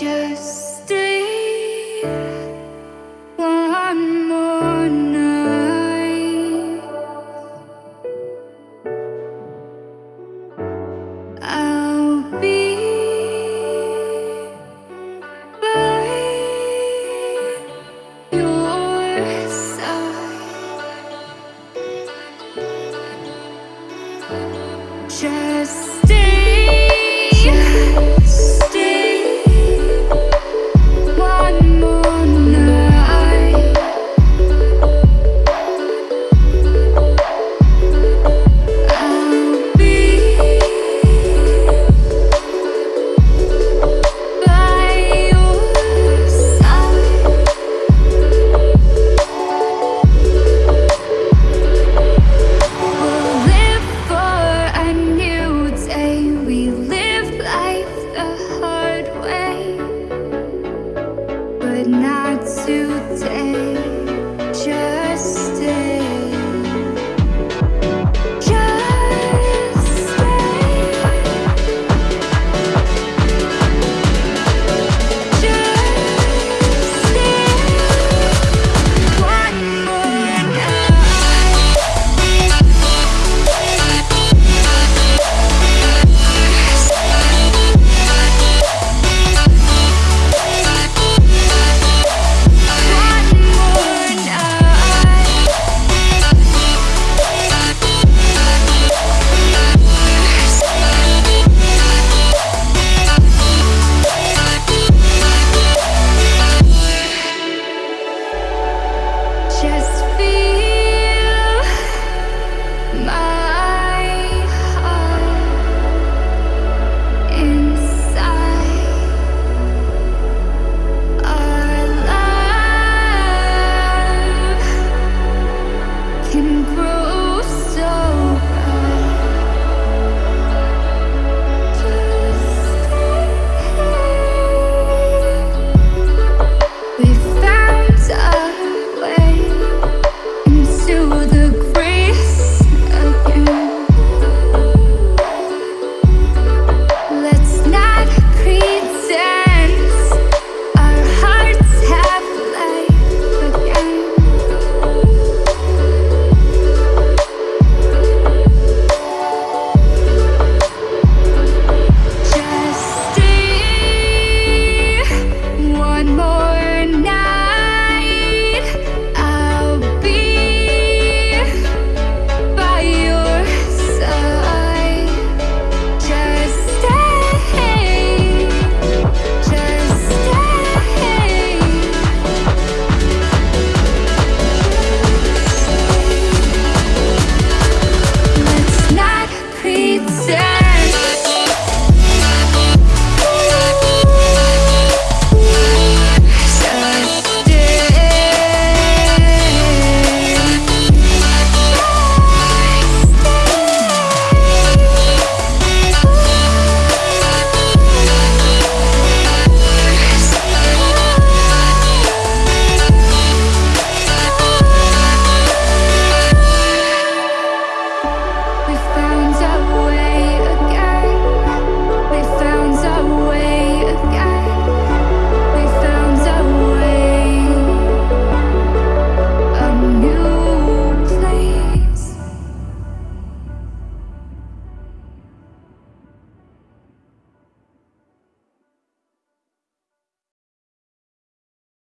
just stay one more night. I'll be by your side. Just take